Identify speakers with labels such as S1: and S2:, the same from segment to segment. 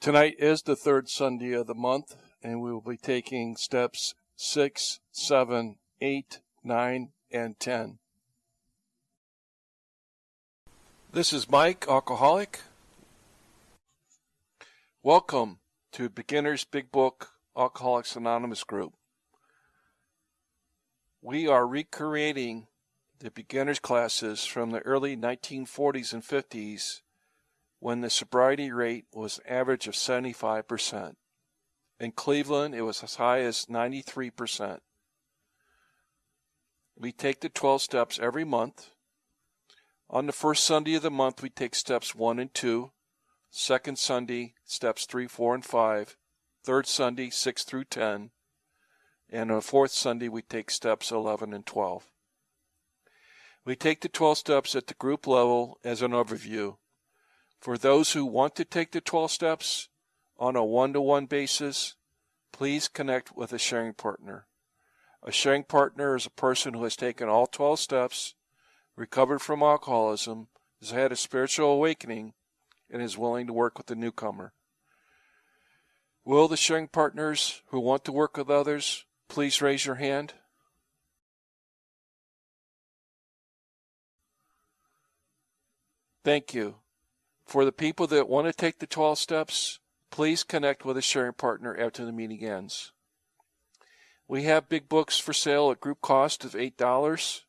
S1: Tonight is the third Sunday of the month, and we will be taking steps 6, 7, 8, 9, and 10. This is Mike, alcoholic. Welcome to Beginner's Big Book Alcoholics Anonymous group. We are recreating the beginner's classes from the early 1940s and 50s when the sobriety rate was an average of 75%. In Cleveland, it was as high as 93%. We take the 12 steps every month. On the first Sunday of the month, we take steps 1 and 2. Second Sunday, steps 3, 4, and 5. Third Sunday, 6 through 10. And on the fourth Sunday, we take steps 11 and 12. We take the 12 steps at the group level as an overview. For those who want to take the 12 steps on a one to one basis, please connect with a sharing partner. A sharing partner is a person who has taken all 12 steps, recovered from alcoholism, has had a spiritual awakening, and is willing to work with the newcomer. Will the sharing partners who want to work with others please raise your hand? Thank you. For the people that want to take the 12 steps, please connect with a sharing partner after the meeting ends. We have big books for sale at group cost of $8.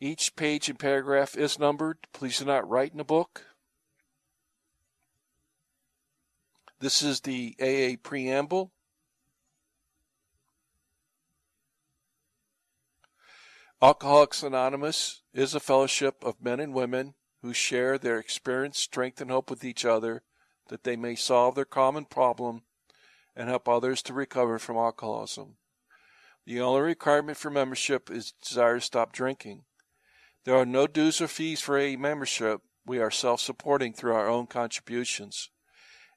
S1: Each page and paragraph is numbered. Please do not write in the book. This is the AA preamble. Alcoholics Anonymous is a fellowship of men and women who share their experience, strength, and hope with each other that they may solve their common problem and help others to recover from alcoholism. The only requirement for membership is desire to stop drinking. There are no dues or fees for AA membership. We are self supporting through our own contributions.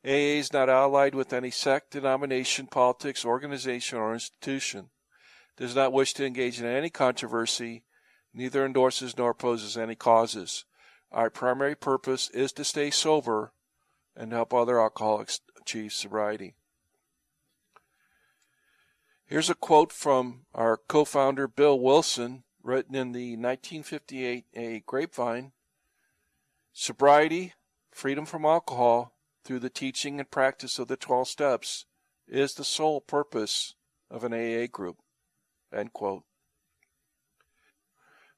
S1: AA is not allied with any sect, denomination, politics, organization, or institution. Does not wish to engage in any controversy, neither endorses nor opposes any causes. Our primary purpose is to stay sober and help other alcoholics achieve sobriety. Here's a quote from our co founder, Bill Wilson, written in the 1958 AA Grapevine Sobriety, freedom from alcohol, through the teaching and practice of the 12 steps, is the sole purpose of an AA group. End quote.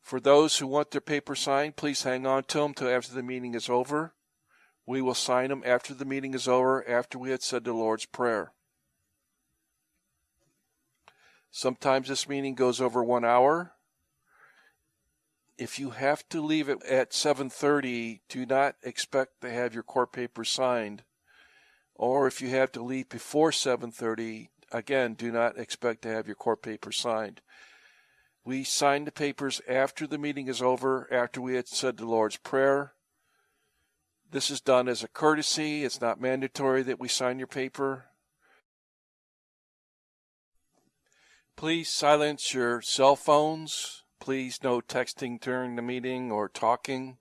S1: For those who want their paper signed, please hang on to them till after the meeting is over. We will sign them after the meeting is over, after we had said the Lord's Prayer. Sometimes this meeting goes over one hour. If you have to leave it at 7:30, do not expect to have your court papers signed. Or if you have to leave before 7:30, again, do not expect to have your court papers signed. We sign the papers after the meeting is over, after we had said the Lord's Prayer. This is done as a courtesy. It's not mandatory that we sign your paper. Please silence your cell phones. Please no texting during the meeting or talking.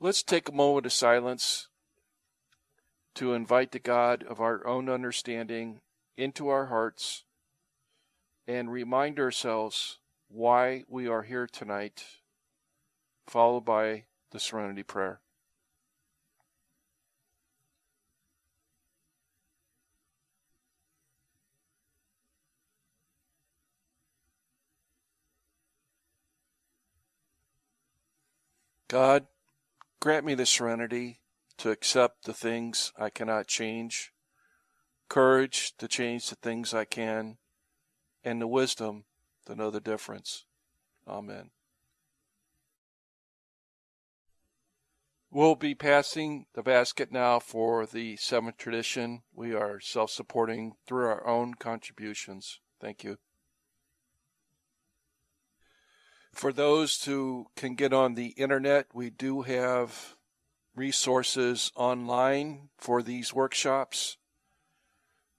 S1: Let's take a moment of silence to invite the God of our own understanding into our hearts and remind ourselves why we are here tonight, followed by the Serenity Prayer. God, grant me the serenity to accept the things I cannot change courage to change the things I can, and the wisdom to know the difference. Amen. We'll be passing the basket now for the seventh tradition. We are self supporting through our own contributions. Thank you. For those who can get on the internet, we do have resources online for these workshops.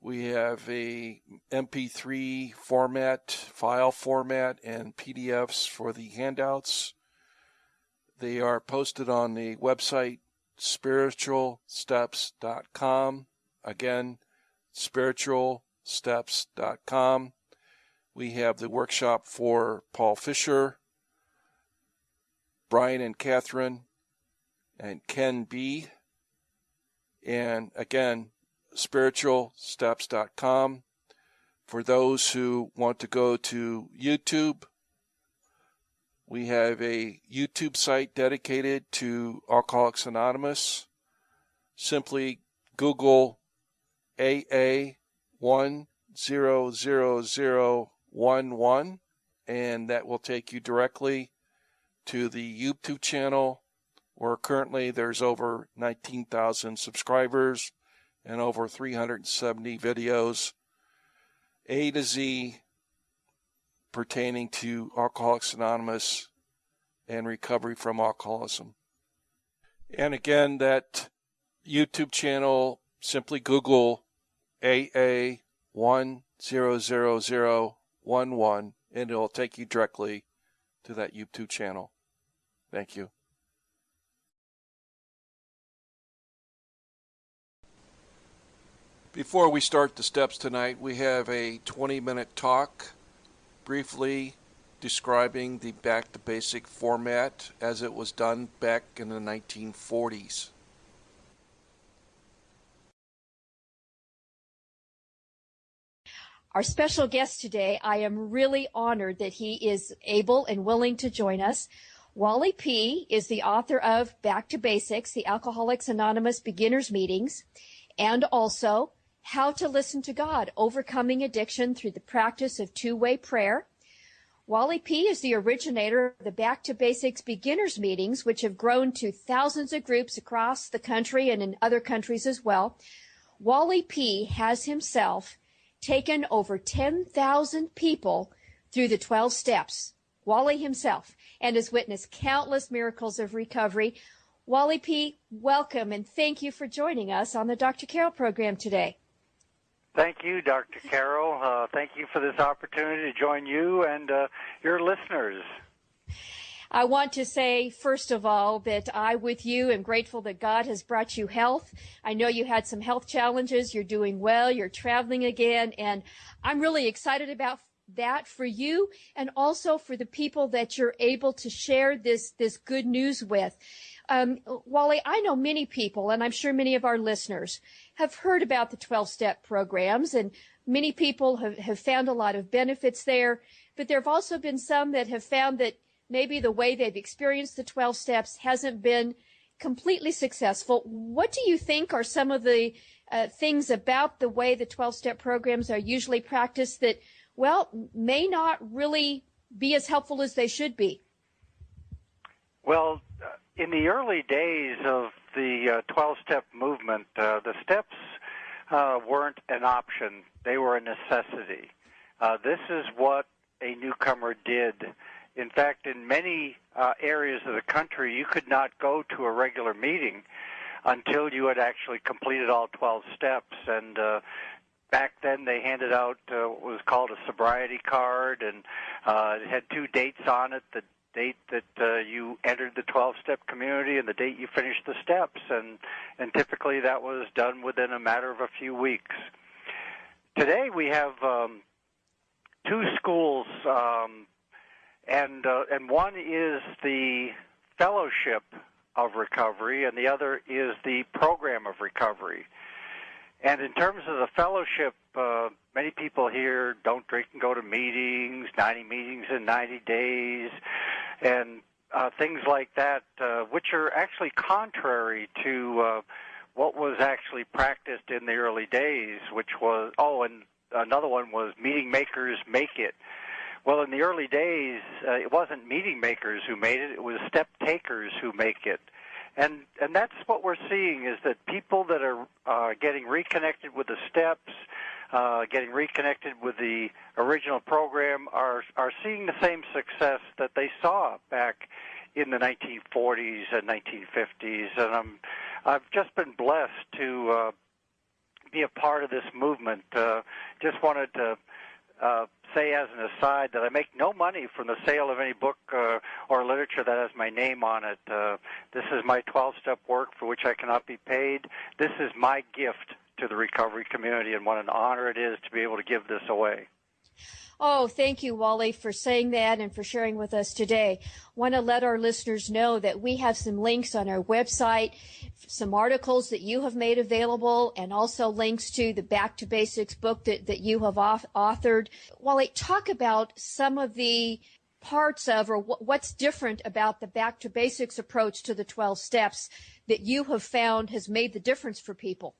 S1: We have a MP3 format, file format, and PDFs for the handouts. They are posted on the website spiritualsteps.com. Again, spiritualsteps.com. We have the workshop for Paul Fisher, Brian and Catherine, and Ken B. And again, spiritualsteps.com. For those who want to go to YouTube, we have a YouTube site dedicated to Alcoholics Anonymous. Simply Google AA10011 and that will take you directly to the YouTube channel where currently there's over 19,000 subscribers and over 370 videos A to Z pertaining to Alcoholics Anonymous and recovery from alcoholism. And again, that YouTube channel, simply Google AA10011 and it'll take you directly to that YouTube channel. Thank you. Before we start the steps tonight, we have a 20 minute talk briefly describing the back to basic format as it was done back in the 1940s.
S2: Our special guest today, I am really honored that he is able and willing to join us. Wally P. is the author of Back to Basics, the Alcoholics Anonymous Beginners Meetings, and also How to Listen to God, Overcoming Addiction Through the Practice of Two-Way Prayer. Wally P. is the originator of the Back to Basics Beginners Meetings, which have grown to thousands of groups across the country and in other countries as well. Wally P. has himself taken over 10,000 people through the 12 steps. Wally himself and has witnessed countless miracles of recovery. Wally P., welcome and thank you for joining us on the Dr. Carroll program today.
S3: Thank you, Dr. Carroll. Uh, thank you for this opportunity to join you and uh, your listeners.
S2: I want to say, first of all, that I, with you, am grateful that God has brought you health. I know you had some health challenges. You're doing well. You're traveling again. And I'm really excited about that for you and also for the people that you're able to share this, this good news with. Um, Wally, I know many people, and I'm sure many of our listeners have heard about the 12 step programs and many people have, have found a lot of benefits there. But there have also been some that have found that maybe the way they've experienced the 12 steps hasn't been completely successful. What do you think are some of the uh, things about the way the 12 step programs are usually practiced that, well, may not really be as helpful as they should be?
S3: Well, in the early days of the 12 uh, step movement, uh, the steps uh, weren't an option, they were a necessity. This is what a newcomer did in fact, in many areas of the country, you could not go to a regular meeting until you had actually completed all 12 steps. And uh, back then, they handed out uh, what was called a sobriety card, and uh, it had two dates on it: the date that uh, you entered the 12-step community and the date you finished the steps. And and typically, that was done within a matter of a few weeks. Today, we have um, two schools. Um, and uh, and one is the fellowship of recovery, and the other is the program of recovery. And in terms of the fellowship, uh, many people here don't drink and go to meetings, 90 meetings in 90 days, and uh, things like that, uh, which are actually contrary to uh, what was actually practiced in the early days, which was, oh, and another one was meeting makers make it. Well, in the early days, uh, it wasn't meeting makers who made it; it was step takers who make it. And and that's what we're seeing is that people that are uh, getting reconnected with the steps, uh, getting reconnected with the original program, are are seeing the same success that they saw back in the 1940s and 1950s. And I'm I've just been blessed to uh, be a part of this movement. Uh, just wanted to uh, say as an aside that I make no money from the sale of any book uh, or literature that has my name on it. Uh, this is my 12-step work for which I cannot be paid. This is my gift to the recovery community, and what an honor it is to be able to give this away.
S2: Oh, thank you, Wally, for saying that and for sharing with us today. Want to let our listeners know that we have some links on our website, some articles that you have made available, and also links to the Back to Basics book that, that you have authored. Wally, talk about some of the parts of or what's different about the Back to Basics approach to the 12 steps that you have found has made the difference for people.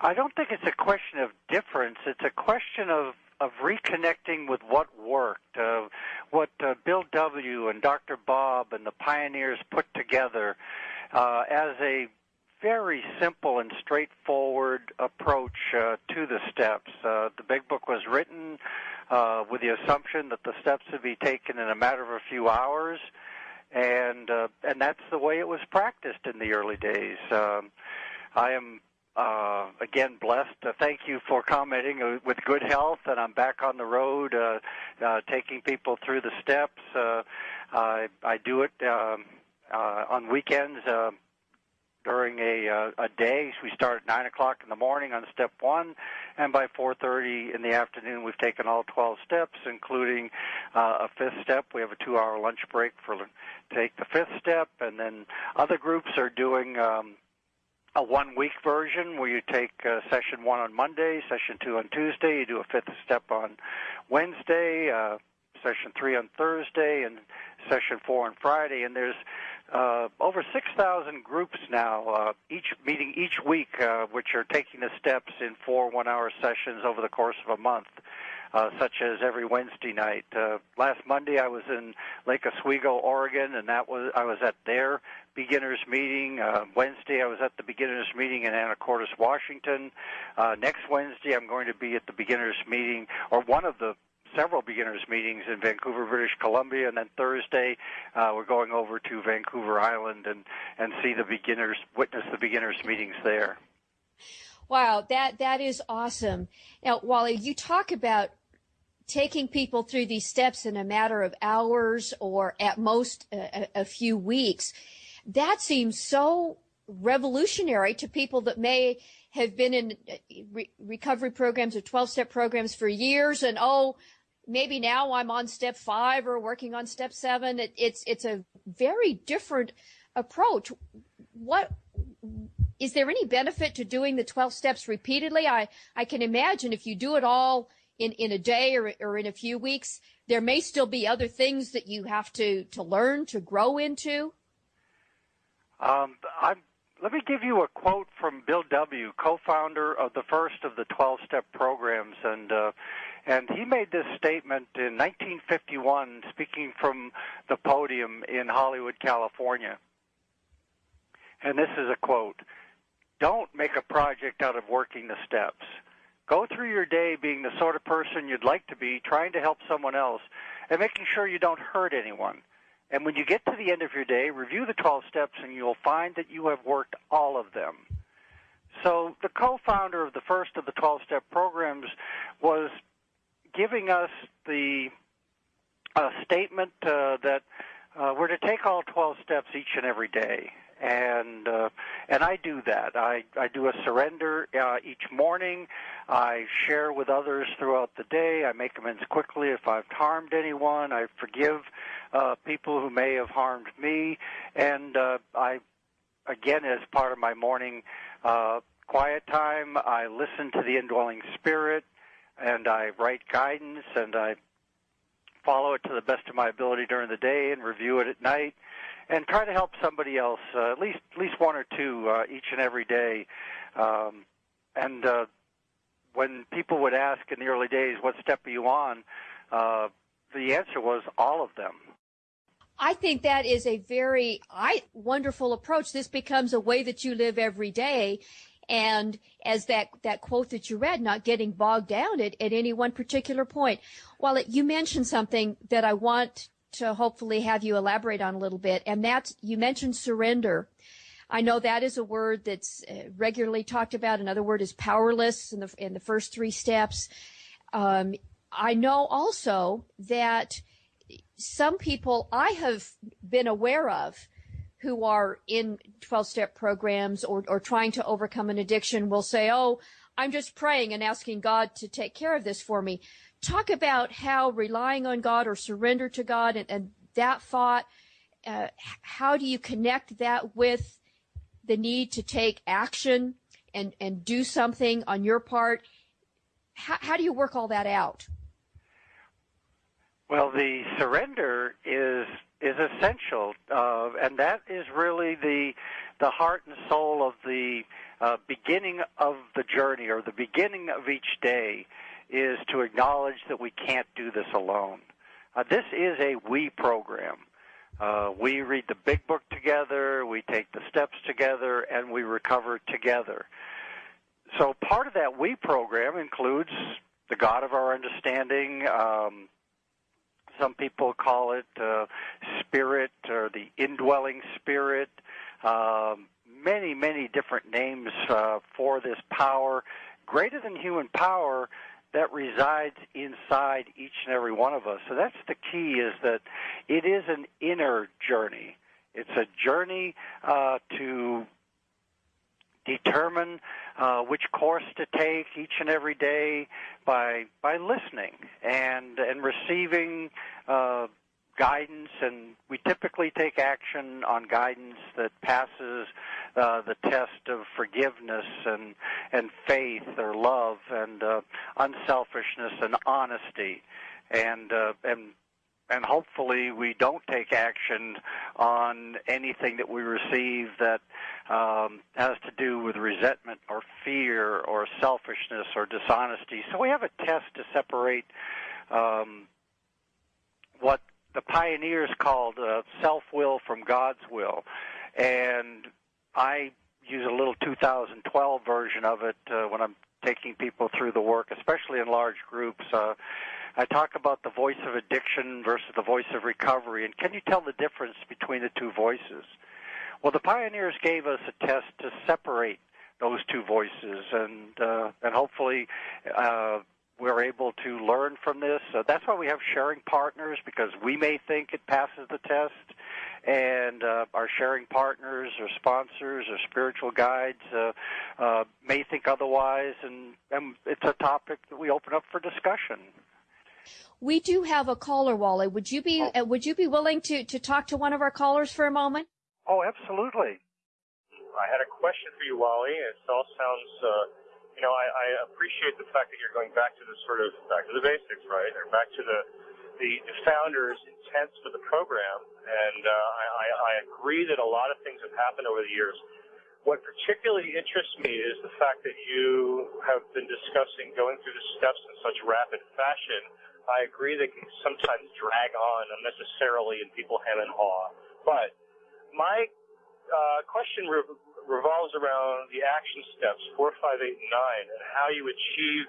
S3: I don't think it's a question of difference. It's a question of of reconnecting with what worked, uh, what uh, Bill W. and Dr. Bob and the pioneers put together uh, as a very simple and straightforward approach uh, to the steps. Uh, the big book was written uh, with the assumption that the steps would be taken in a matter of a few hours, and uh, and that's the way it was practiced in the early days. Um, I am uh, again blessed. Uh, thank you for commenting uh, with good health, and I'm back on the road, uh, uh, taking people through the steps. Uh, I, I do it um, uh, on weekends uh, during a, uh, a day. We start at nine o'clock in the morning on step one, and by 4:30 in the afternoon, we've taken all 12 steps, including uh, a fifth step. We have a two-hour lunch break for take the fifth step, and then other groups are doing. Um, a one week version where you take uh, session one on Monday, session two on Tuesday, you do a fifth step on Wednesday, uh, session three on Thursday, and session four on Friday. And there's uh, over 6,000 groups now, uh, each meeting each week, uh, which are taking the steps in four one hour sessions over the course of a month uh, such as every Wednesday night. Uh, last Monday I was in Lake Oswego, Oregon, and that was I was at their beginners meeting. Uh, Wednesday I was at the beginners meeting in Anacortes, Washington. Uh, next Wednesday I'm going to be at the beginners meeting, or one of the several beginners meetings in Vancouver, British Columbia, and then Thursday uh, we're going over to Vancouver Island and and see the beginners, witness the beginners meetings there.
S2: Wow, that that is awesome. Now, Wally, you talk about taking people through these steps in a matter of hours or at most a, a few weeks. That seems so revolutionary to people that may have been in uh, re- recovery programs or 12 step programs for years and oh maybe now I'm on step 5 or working on step 7 it, it's it's a very different approach. What is there any benefit to doing the 12 steps repeatedly? I I can imagine if you do it all in, in a day or, or in a few weeks, there may still be other things that you have to, to learn to grow into?
S3: Um, I'm, let me give you a quote from Bill W., co-founder of the first of the 12-step programs, and uh, and he made this statement in 1951, speaking from the podium in Hollywood, California. And this is a quote: "Don't make a project out of working the steps." Go through your day being the sort of person you'd like to be, trying to help someone else, and making sure you don't hurt anyone. And when you get to the end of your day, review the 12 steps and you'll find that you have worked all of them. So the co-founder of the first of the 12-step programs was giving us the uh, statement uh, that uh, we're to take all 12 steps each and every day and uh, and I do that. I I do a surrender uh, each morning. I share with others throughout the day. I make amends quickly if I've harmed anyone. I forgive uh, people who may have harmed me, and uh, I again as part of my morning uh, quiet time, I listen to the indwelling spirit, and I write guidance, and I follow it to the best of my ability during the day, and review it at night and try to help somebody else, uh, at least at least one or two uh, each and every day. Um, and uh, when people would ask in the early days, "What step are you on?" Uh, the answer was all of them.
S2: I think that is a very I, wonderful approach. This becomes a way that you live every day. And as that, that quote that you read, not getting bogged down at, at any one particular point. While you mentioned something that I want to hopefully have you elaborate on a little bit. And that's, you mentioned surrender. I know that is a word that's uh, regularly talked about. Another word is powerless in the, in the first three steps. Um, I know also that some people I have been aware of who are in 12 step programs or, or trying to overcome an addiction will say, Oh, I'm just praying and asking God to take care of this for me. Talk about how relying on God or surrender to God and, and that thought, uh, how do you connect that with the need to take action and, and do something on your part? How, how do you work all that out?
S3: Well, the surrender is is essential, uh, and that is really the the heart and soul of the uh, beginning of the journey or the beginning of each day is to acknowledge that we can't do this alone. Uh, this is a we program. Uh, we read the big book together, we take the steps together, and we recover together. So part of that we program includes the God of our understanding. Um, some people call it uh, spirit or the indwelling spirit. Um, many, many different names uh, for this power, greater than human power that resides inside each and every one of us. So that's the key is that it is an inner journey. It's a journey uh, to determine uh, which course to take each and every day by by listening and and receiving uh, guidance, and we typically take action on guidance that passes uh, the test of forgiveness and and faith or love and uh, unselfishness and honesty, and uh, and and hopefully we don't take action on anything that we receive that um, has to do with resentment or fear or selfishness or dishonesty. So we have a test to separate um, what the pioneers called uh, self-will from God's will, and I use a little 2012 version of it uh, when I'm taking people through the work, especially in large groups. Uh, I talk about the voice of addiction versus the voice of recovery, and can you tell the difference between the two voices? Well, the pioneers gave us a test to separate those two voices, and uh, and hopefully uh, we're able to learn from this. So that's why we have sharing partners because we may think it passes the test, and uh, our sharing partners or sponsors or spiritual guides uh, uh, may think otherwise, and, and it's a topic that we open up for discussion.
S2: We do have a caller, Wally. Would you be oh. uh, would you be willing to to talk to one of our callers for a moment?
S3: Oh, absolutely.
S4: I had a question for you, Wally. It all sounds, uh, you know, I, I appreciate the fact that you're going back to the sort of back to the basics, right, or back to the the, the founders' intent for the program. And uh, I, I agree that a lot of things have happened over the years. What particularly interests me is the fact that you have been discussing going through the steps in such rapid fashion I agree they can sometimes drag on unnecessarily and people hem and haw. But my uh, question re- revolves around the action steps four, five, eight, and nine, and how you achieve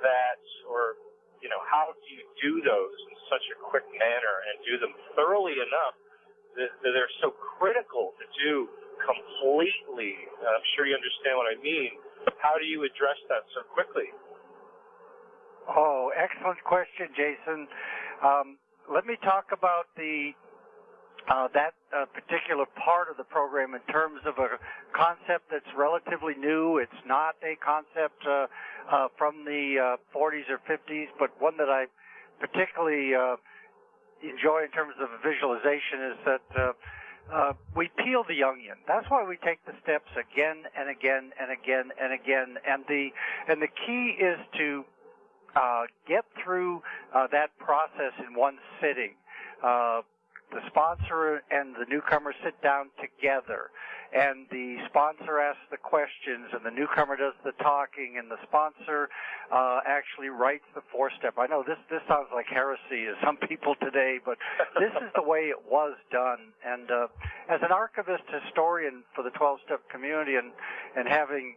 S4: that, or you know, how do you do those in such a quick manner and do them thoroughly enough that, that they're so critical to do completely? I'm sure you understand what I mean. How do you address that so quickly?
S3: Oh, excellent question, Jason. Um, let me talk about the uh, that uh, particular part of the program in terms of a concept that's relatively new. It's not a concept uh, uh from the 40s uh, or 50s, but one that I particularly uh, enjoy in terms of visualization is that we peel the onion. That's why we take the steps again and again and again and again. And the and the key is to uh, get through uh, that process in one sitting. Uh, the sponsor and the newcomer sit down together, and the sponsor asks the questions, and the newcomer does the talking, and the sponsor uh, actually writes the four step. I know this this sounds like heresy to some people today, but this is the way it was done. And uh, as an archivist historian for the 12 step community, and and having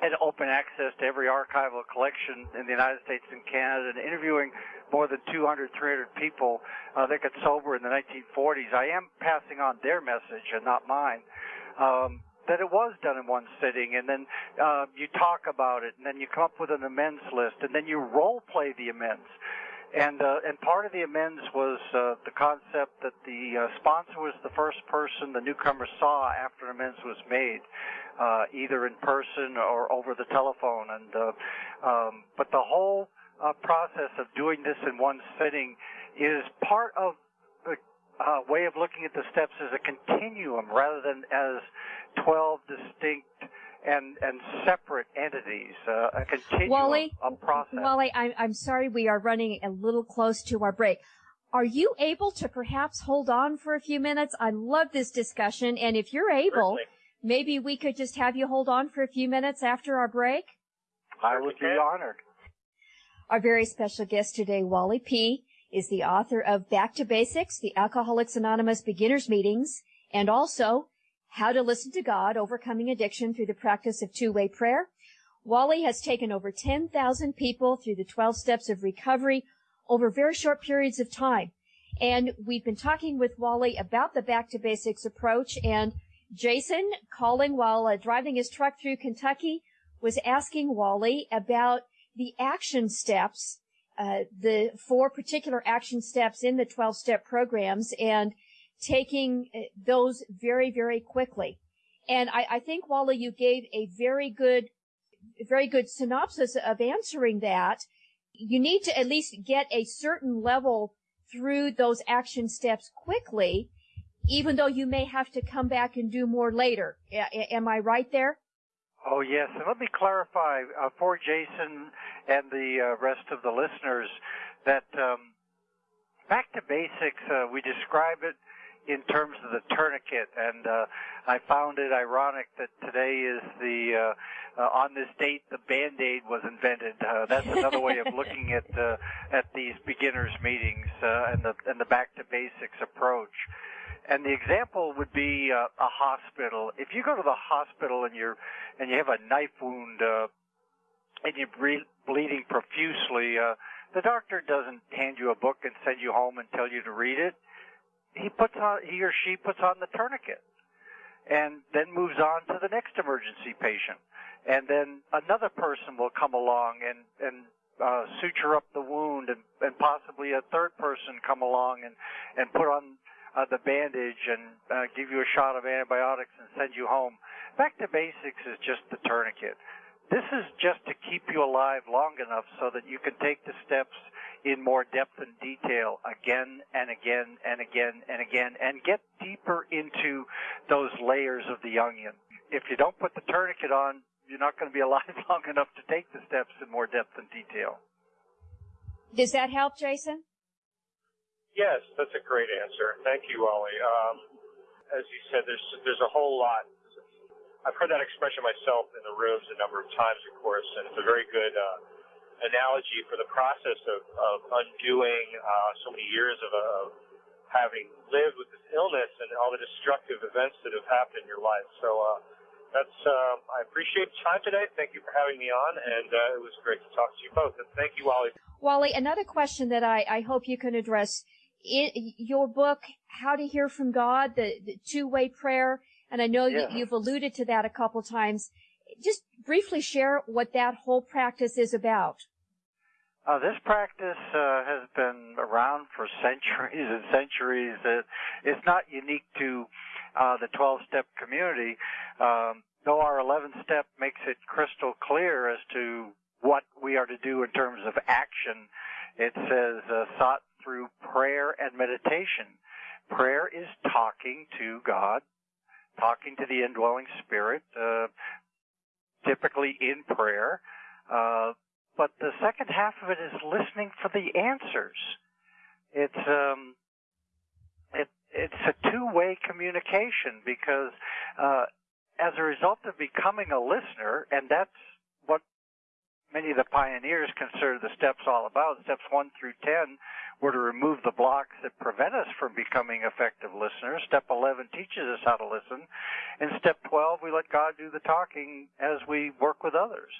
S3: had open access to every archival collection in the United States and Canada and interviewing more than 200, 300 people uh, that got sober in the 1940s. I am passing on their message and not mine. Um, that it was done in one sitting, and then uh, you talk about it, and then you come up with an amends list, and then you role play the amends. And uh, and part of the amends was uh, the concept that the uh, sponsor was the first person the newcomer saw after amends was made, uh, either in person or over the telephone. And uh, um, but the whole uh, process of doing this in one sitting is part of the uh, way of looking at the steps as a continuum rather than as 12 distinct and and separate entities, uh, a continuum
S2: Wally,
S3: of process.
S2: Wally, I'm, I'm sorry we are running a little close to our break. Are you able to perhaps hold on for a few minutes? I love this discussion, and if you're able,
S4: Certainly.
S2: maybe we could just have you hold on for a few minutes after our break.
S3: I would be honored.
S2: Our very special guest today, Wally P., is the author of Back to Basics, the Alcoholics Anonymous Beginners Meetings, and also How to Listen to God, Overcoming Addiction Through the Practice of Two-Way Prayer. Wally has taken over 10,000 people through the 12 steps of recovery over very short periods of time. And we've been talking with Wally about the Back to Basics approach and Jason calling while uh, driving his truck through Kentucky was asking Wally about the action steps, uh, the four particular action steps in the 12 step programs and taking uh, those very, very quickly. And I, I think Wally, you gave a very good, very good synopsis of answering that. You need to at least get a certain level through those action steps quickly, even though you may have to come back and do more later. A- am I right there?
S3: Oh yes, and let me clarify uh, for Jason and the uh, rest of the listeners that um, back to basics. Uh, we describe it in terms of the tourniquet, and uh, I found it ironic that today is the uh, uh, on this date the Band-Aid was invented. Uh, that's another way of looking at uh, at these beginners meetings uh, and the and the back to basics approach. And the example would be uh, a hospital. If you go to the hospital and you're and you have a knife wound uh, and you're bleeding profusely, uh, the doctor doesn't hand you a book and send you home and tell you to read it. He puts on he or she puts on the tourniquet and then moves on to the next emergency patient. And then another person will come along and and uh, suture up the wound, and, and possibly a third person come along and and put on uh, the bandage and uh, give you a shot of antibiotics and send you home. Back to basics is just the tourniquet. This is just to keep you alive long enough so that you can take the steps in more depth and detail again and again and again and again and get deeper into those layers of the onion. If you don't put the tourniquet on, you're not going to be alive long enough to take the steps in more depth and detail.
S2: Does that help, Jason?
S4: Yes, that's a great answer. Thank you, Wally. Um, as you said, there's there's a whole lot. I've heard that expression myself in the rooms a number of times, of course, and it's a very good uh, analogy for the process of, of undoing uh, so many years of, of having lived with this illness and all the destructive events that have happened in your life. So uh, that's um, I appreciate the time today. Thank you for having me on, and uh, it was great to talk to you both. And thank you, Wally.
S2: Wally, another question that I, I hope you can address. I your book, How to Hear from God, the, the two-way prayer, and I know
S3: Yes.
S2: you, you've alluded to that a couple times. Just briefly share what that whole practice is about.
S3: Uh, this practice uh, has been around for centuries and centuries. It, it's not unique to uh, the 12-step community, um, though our 11-step makes it crystal clear as to what we are to do in terms of action. It says uh, sought through prayer and meditation. Prayer is talking to God, talking to the indwelling spirit, uh, typically in prayer. But the second half of it is listening for the answers. It's um, it it's a two-way communication because uh, as a result of becoming a listener, and that's what many of the pioneers consider the steps all about. Steps one through ten were to remove the blocks that prevent us from becoming effective listeners. Step 11 teaches us how to listen. And step 12, we let God do the talking as we work with others.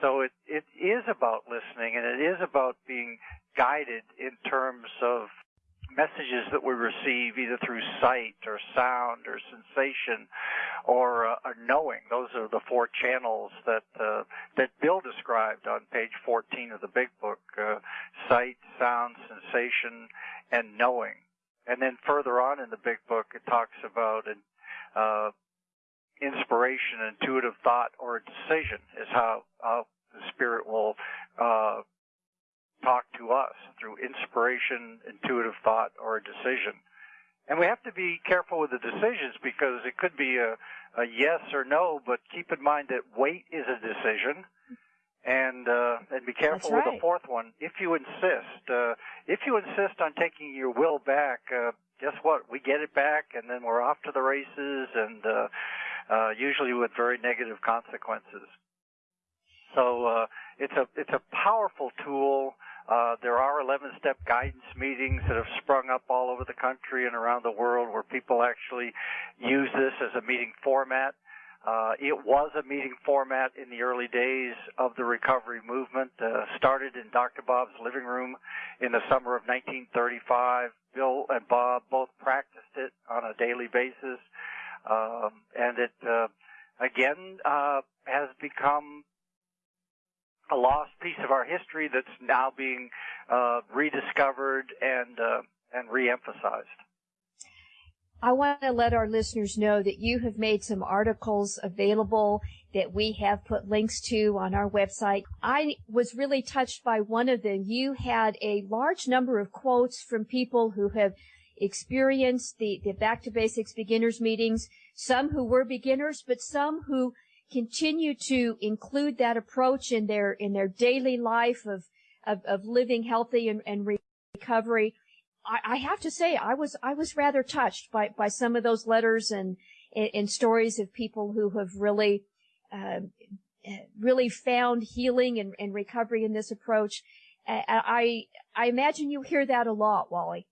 S3: So it, it is about listening and it is about being guided in terms of messages that we receive either through sight or sound or sensation or, uh, knowing. Those are the four channels that uh, that Bill described on page 14 of the Big Book: uh, sight, sound, sensation, and knowing. And then further on in the Big Book, it talks about an, uh, inspiration, intuitive thought, or a decision is how, how the Spirit will uh, talk to us through inspiration, intuitive thought, or a decision. And we have to be careful with the decisions because it could be a, a yes or no, but keep in mind that wait is a decision. And uh, and be careful
S2: right.
S3: with the fourth one. If you insist, uh, if you insist on taking your will back, uh, guess what? We get it back, and then we're off to the races, and uh, uh, usually with very negative consequences. So uh, it's a it's a powerful tool. Uh, there are 11-step guidance meetings that have sprung up all over the country and around the world where people actually use this as a meeting format. Uh, it was a meeting format in the early days of the recovery movement. Uh, started in Dr. Bob's living room in the summer of 1935. Bill and Bob both practiced it on a daily basis, um, and it uh, again uh, has become a lost piece of our history that's now being uh, rediscovered and uh, and reemphasized.
S2: I want to let our listeners know that you have made some articles available that we have put links to on our website. I was really touched by one of them. You had a large number of quotes from people who have experienced the, the back to basics beginners meetings, some who were beginners, but some who continue to include that approach in their in their daily life of of, of living healthy and, and recovery. I, I, have to say I was I was rather touched by by some of those letters and and, stories of people who have really uh, really found healing and, and, recovery in this approach. I I imagine you hear that a lot, Wally.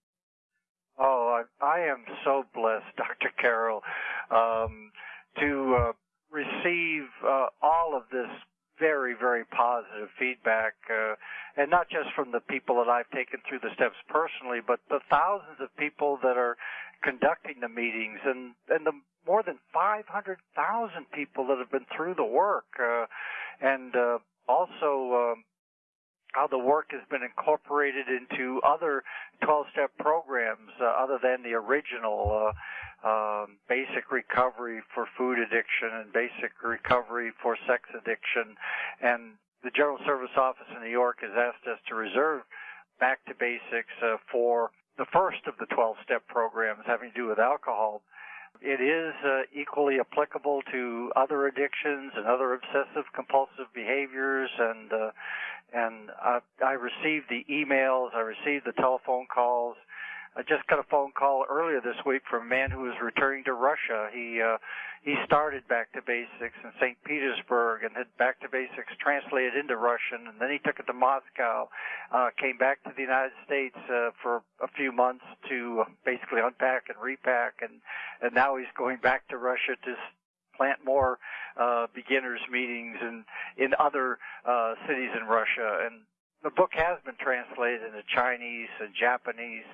S3: Oh, I, am so blessed, Dr. Carroll, um, to uh, receive uh, all of this very, very positive feedback, uh, and not just from the people that I've taken through the steps personally, but the thousands of people that are conducting the meetings, and and the more than 500,000 people that have been through the work, uh, and uh, also. Um, how the work has been incorporated into other 12-step programs uh, other than the original uh, um, basic recovery for food addiction and basic recovery for sex addiction. And the General Service Office in New York has asked us to reserve back to basics uh, for the first of the 12 step programs having to do with alcohol. It is uh, equally applicable to other addictions and other obsessive compulsive behaviors and uh, and I, I received the emails, I received the telephone calls, I just got a phone call earlier this week from a man who was returning to Russia. He uh, he started Back to Basics in St. Petersburg and had Back to Basics translated into Russian, and then he took it to Moscow. Uh, came back to the United States uh, for a few months to basically unpack and repack, and and now he's going back to Russia to plant more uh, beginners meetings in in other uh, cities in Russia. And the book has been translated into Chinese and Japanese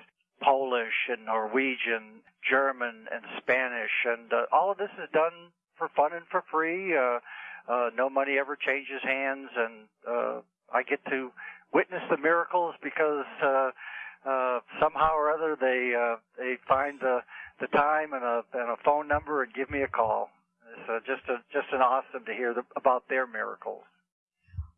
S3: Polish and Norwegian, German and Spanish, and uh, all of this is done for fun and for free. Uh, uh, no money ever changes hands, and uh, I get to witness the miracles because uh, uh, somehow or other they uh, they find the the time and a and a phone number and give me a call. Uh, just a just an awesome to hear the, about their miracles.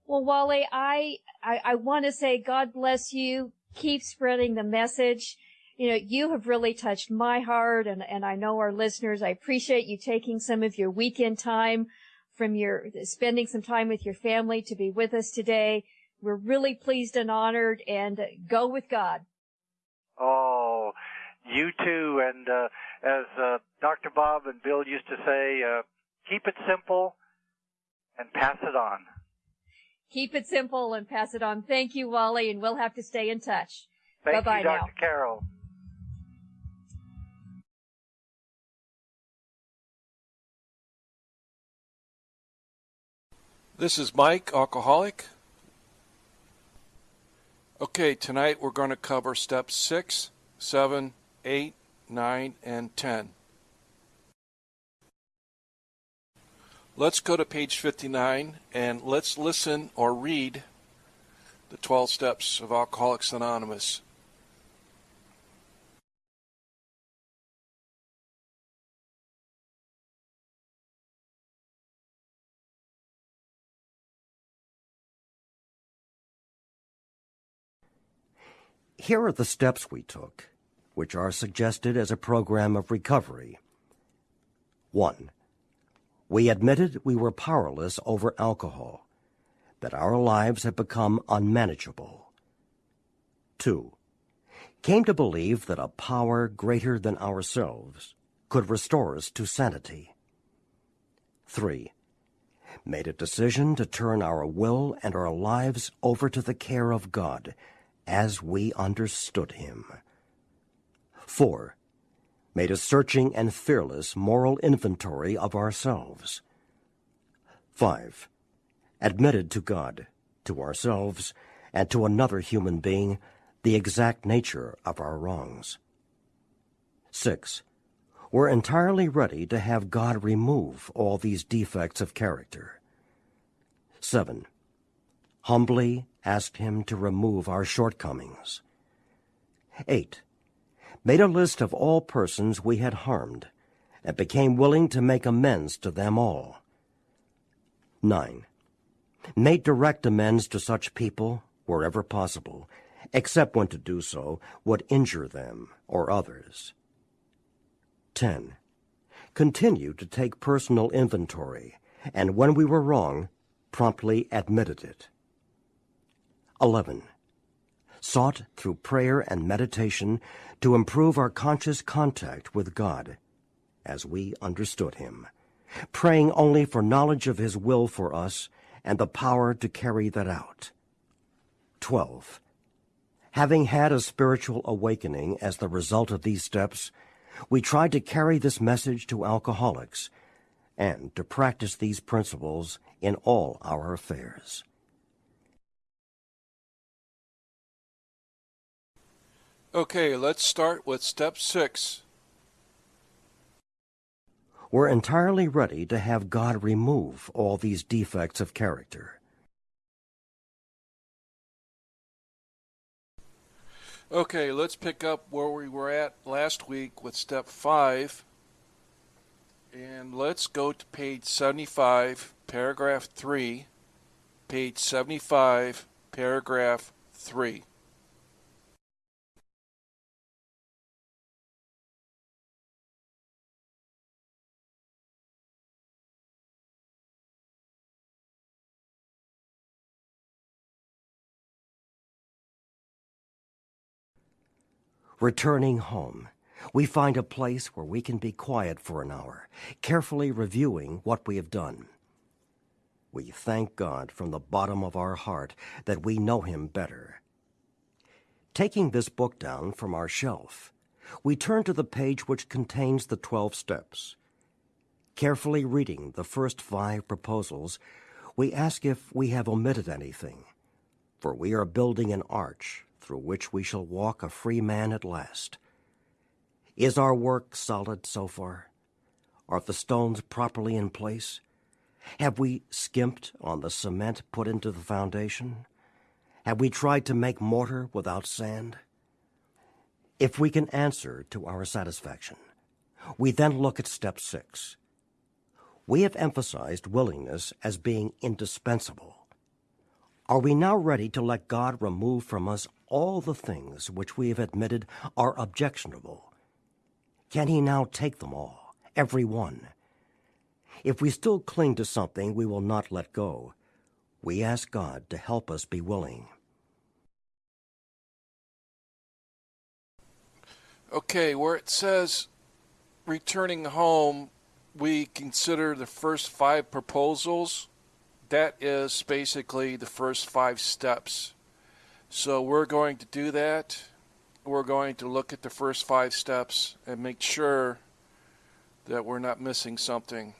S2: Well, Wally, I I, I want to say God bless you. Keep spreading the message you know, you have really touched my heart and, and I know our listeners. I appreciate you taking some of your weekend time from your, spending some time with your family to be with us today. We're really pleased and honored and go with God.
S3: Oh, you too. And, uh, as, uh, Dr. Bob and Bill used to say, uh, keep it simple and pass it on.
S2: Keep it simple and pass it on. Thank you, Wally, and we'll have to stay in touch.
S3: Thank
S2: Bye-bye
S3: you, Dr.
S2: now.
S3: Carroll.
S1: This is Mike, alcoholic. Okay, tonight we're going to cover steps 6, 7, 8, 9, and 10. Let's go to page 59 and let's listen or read the 12 steps of Alcoholics Anonymous.
S5: Here are the steps we took, which are suggested as a program of recovery. 1. We admitted we were powerless over alcohol, that our lives had become unmanageable. 2. Came to believe that a power greater than ourselves could restore us to sanity. 3. Made a decision to turn our will and our lives over to the care of God as we understood him. 4. Made a searching and fearless moral inventory of ourselves. 5. Admitted to God, to ourselves, and to another human being the exact nature of our wrongs. 6. We're entirely ready to have God remove all these defects of character. 7 humbly asked him to remove our shortcomings. 8. Made a list of all persons we had harmed, and became willing to make amends to them all. 9. Made direct amends to such people wherever possible, except when to do so would injure them or others. 10. Continued to take personal inventory, and when we were wrong, promptly admitted it. 11. Sought through prayer and meditation to improve our conscious contact with God as we understood Him, praying only for knowledge of His will for us and the power to carry that out. 12. Having had a spiritual awakening as the result of these steps, we tried to carry this message to alcoholics and to practice these principles in all our affairs.
S1: Okay, let's start with step six.
S5: We're entirely ready to have God remove all these defects of character.
S1: Okay, let's pick up where we were at last week with step five. And let's go to page 75, paragraph 3. Page 75, paragraph 3.
S5: Returning home, we find a place where we can be quiet for an hour, carefully reviewing what we have done. We thank God from the bottom of our heart that we know Him better. Taking this book down from our shelf, we turn to the page which contains the 12 steps. Carefully reading the first five proposals, we ask if we have omitted anything, for we are building an arch through which we shall walk a free man at last. Is our work solid so far? Are the stones properly in place? Have we skimped on the cement put into the foundation? Have we tried to make mortar without sand? If we can answer to our satisfaction, we then look at step six. We have emphasized willingness as being indispensable. Are we now ready to let God remove from us all the things which we have admitted are objectionable? Can he now take them all, every one? If we still cling to something we will not let go, we ask God to help us be willing.
S1: Okay, where it says returning home, we consider the first five proposals. That is basically the first five steps so we're going to do that. We're going to look at the first five steps and make sure that we're not missing something.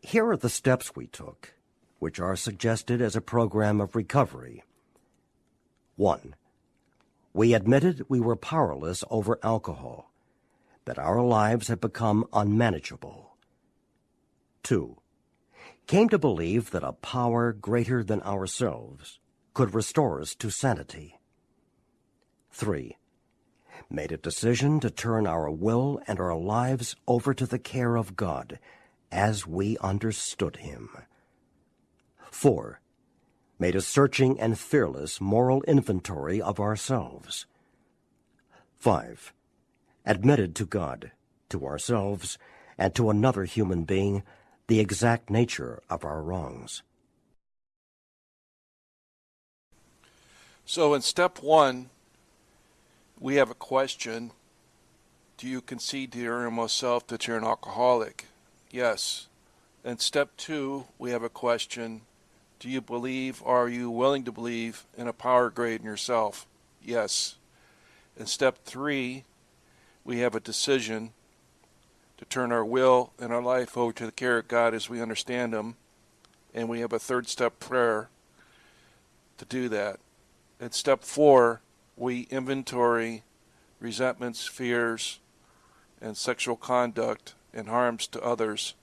S5: Here are the steps we took, which are suggested as a program of recovery. 1. We admitted we were powerless over alcohol, that our lives had become unmanageable. 2. Came to believe that a power greater than ourselves could restore us to sanity. 3. Made a decision to turn our will and our lives over to the care of God as we understood Him. 4. Made a searching and fearless moral inventory of ourselves. 5. Admitted to God, to ourselves, and to another human being the exact nature of our wrongs.
S1: So in step one, we have a question. Do you concede to your innermost self that you're an alcoholic? Yes. In step two, we have a question. Do you believe or are you willing to believe in a power greater than yourself? Yes. In step three, we have a decision to turn our will and our life over to the care of God as we understand Him. And we have a third step prayer to do that. In step four, we inventory resentments, fears, and sexual conduct and harms to others.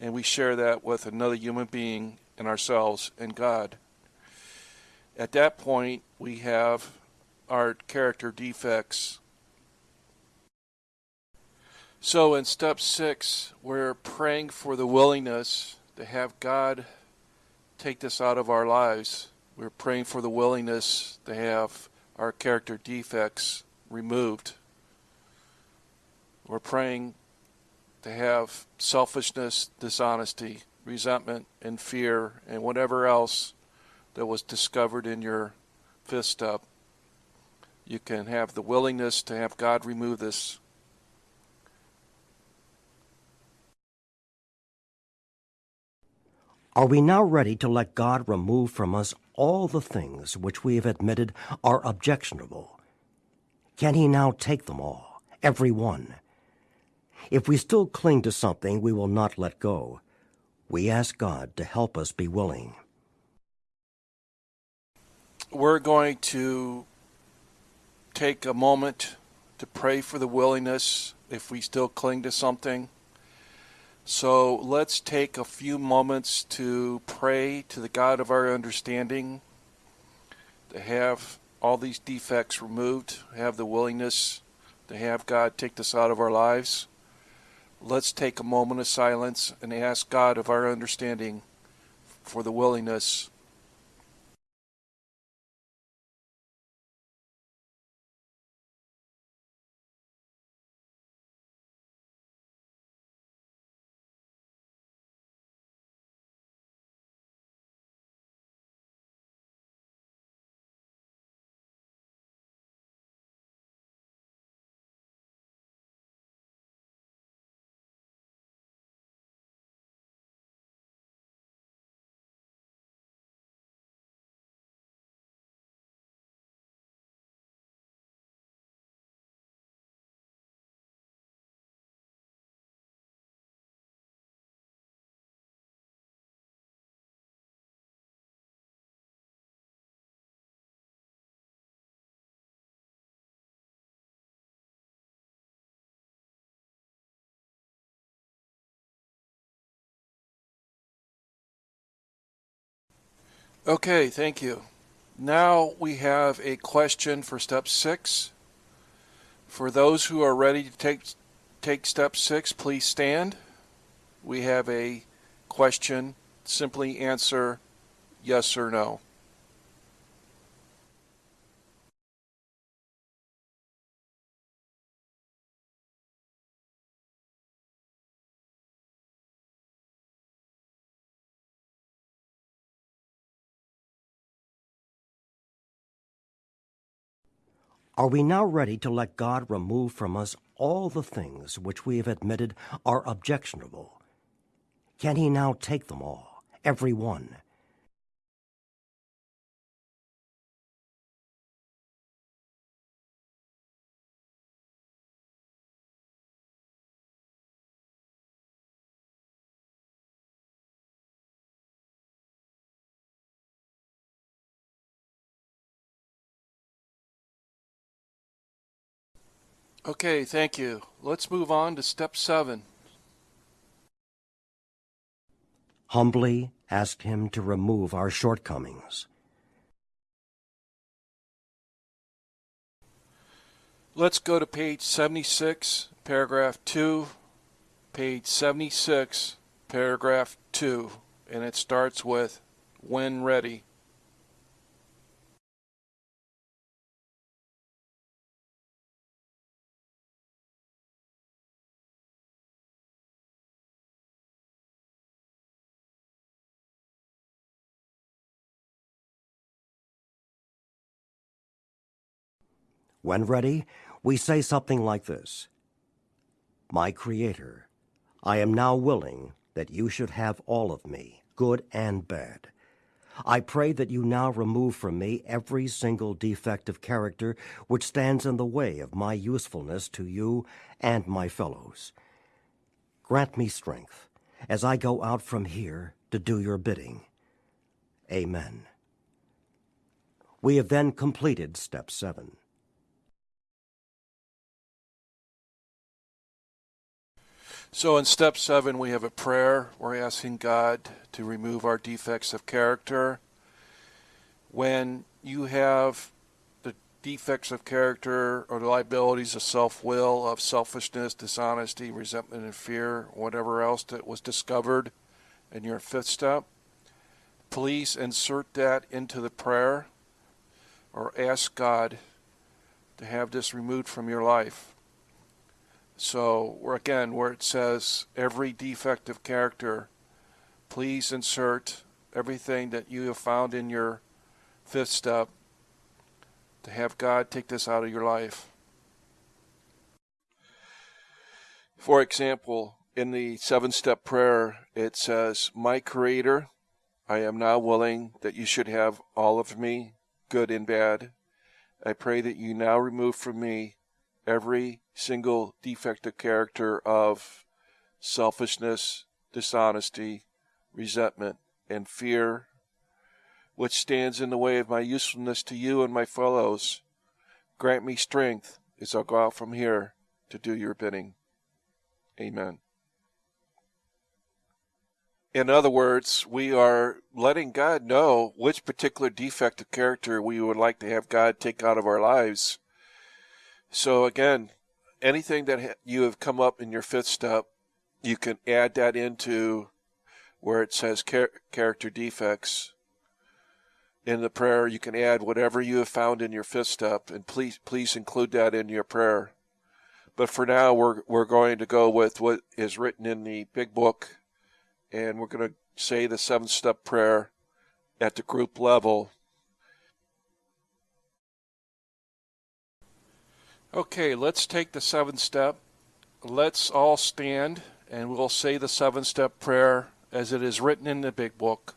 S1: And we share that with another human being and ourselves and God. At that point, we have our character defects. So in step six, we're praying for the willingness to have God take this out of our lives. We're praying for the willingness to have our character defects removed. We're praying to have selfishness, dishonesty, resentment, and fear, and whatever else that was discovered in your fifth step. You can have the willingness to have God remove this.
S5: Are we now ready to let God remove from us all the things which we have admitted are objectionable? Can He now take them all, every one? If we still cling to something we will not let go, we ask God to help us be willing.
S1: We're going to take a moment to pray for the willingness if we still cling to something. So let's take a few moments to pray to the God of our understanding, to have all these defects removed, have the willingness to have God take this out of our lives. Let's take a moment of silence and ask God of our understanding for the willingness Okay, thank you. Now we have a question for step six. For those who are ready to take take step six, please stand. We have a question. Simply answer yes or no.
S5: Are we now ready to let God remove from us all the things which we have admitted are objectionable? Can He now take them all, every one?
S1: Okay, thank you. Let's move on to step seven.
S5: Humbly ask Him to remove our shortcomings.
S1: Let's go to page 76, paragraph 2, page 76, paragraph 2, and it starts with when ready.
S5: When ready, we say something like this My Creator, I am now willing that you should have all of me, good and bad. I pray that you now remove from me every single defect of character which stands in the way of my usefulness to you and my fellows. Grant me strength as I go out from here to do your bidding. Amen. We have then completed step seven.
S1: So in step seven, we have a prayer. We're asking God to remove our defects of character. When you have the defects of character or the liabilities of self will, of selfishness, dishonesty, resentment, and fear, whatever else that was discovered in your fifth step, please insert that into the prayer or ask God to have this removed from your life. So we're again where it says every defect of character, please insert everything that you have found in your fifth step to have God take this out of your life. For example, in the seven step prayer, it says, My Creator, I am now willing that you should have all of me, good and bad. I pray that you now remove from me every single defect of character of selfishness, dishonesty, resentment, and fear, which stands in the way of my usefulness to you and my fellows. Grant me strength as I go out from here to do your bidding. Amen. In other words, we are letting God know which particular defect of character we would like to have God take out of our lives so again, anything that you have come up in your fifth step, you can add that into where it says char- character defects. In the prayer, you can add whatever you have found in your fifth step, and please please include that in your prayer. But for now, we're we're going to go with what is written in the big book, and we're going to say the seventh step prayer at the group level Okay, let's take the seventh step. Let's all stand and we'll say the seven step prayer as it is written in the big book.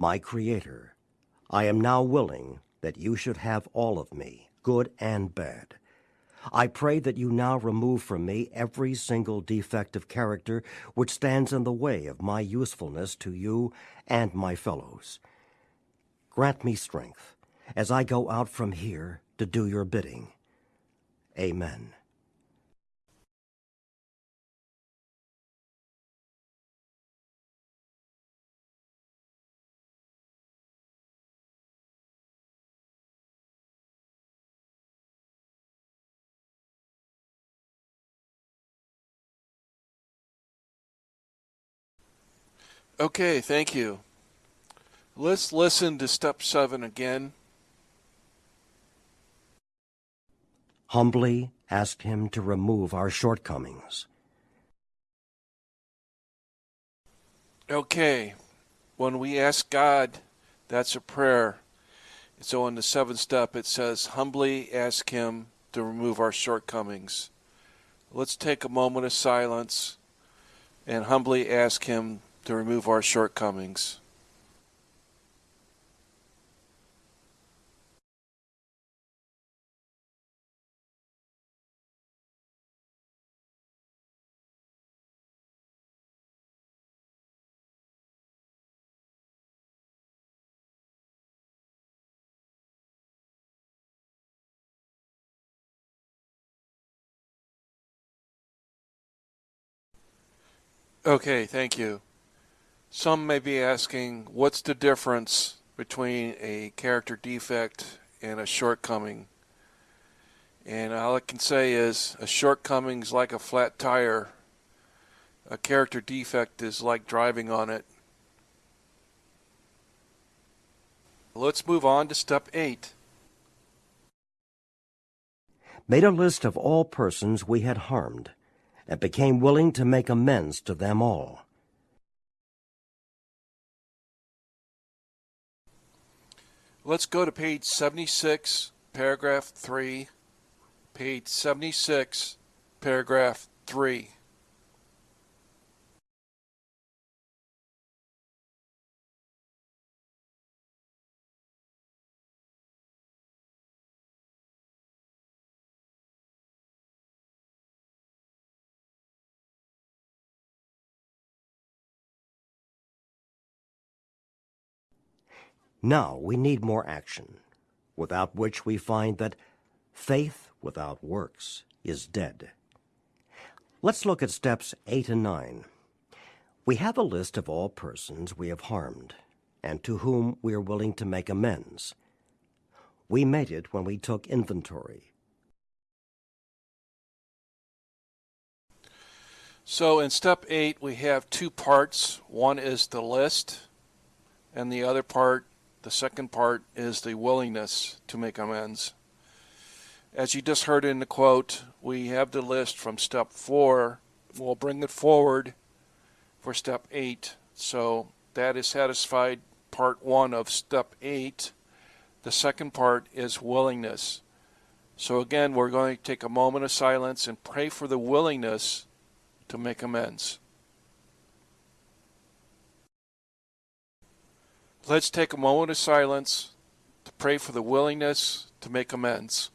S5: My Creator, I am now willing that you should have all of me, good and bad. I pray that you now remove from me every single defect of character which stands in the way of my usefulness to you and my fellows. Grant me strength as I go out from here to do your bidding. Amen.
S1: Okay, thank you. Let's listen to step seven again.
S5: Humbly ask Him to remove our shortcomings.
S1: Okay, when we ask God, that's a prayer. So in the seventh step, it says, humbly ask Him to remove our shortcomings. Let's take a moment of silence and humbly ask Him to remove our shortcomings. Okay, thank you. Some may be asking, what's the difference between a character defect and a shortcoming? And all I can say is a shortcoming is like a flat tire. A character defect is like driving on it. Let's move on to step eight.
S5: Made a list of all persons we had harmed, and became willing to make amends to them all.
S1: Let's go to page 76, paragraph 3. Page 76, paragraph 3.
S5: Now we need more action, without which we find that faith without works is dead. Let's look at steps 8 and 9. We have a list of all persons we have harmed, and to whom we are willing to make amends. We made it when we took inventory.
S1: So in step 8, we have two parts. One is the list, and the other part the second part is the willingness to make amends. As you just heard in the quote, we have the list from step four. We'll bring it forward for step eight. So that is satisfied part one of step eight. The second part is willingness. So again, we're going to take a moment of silence and pray for the willingness to make amends. Let's take a moment of silence to pray for the willingness to make amends.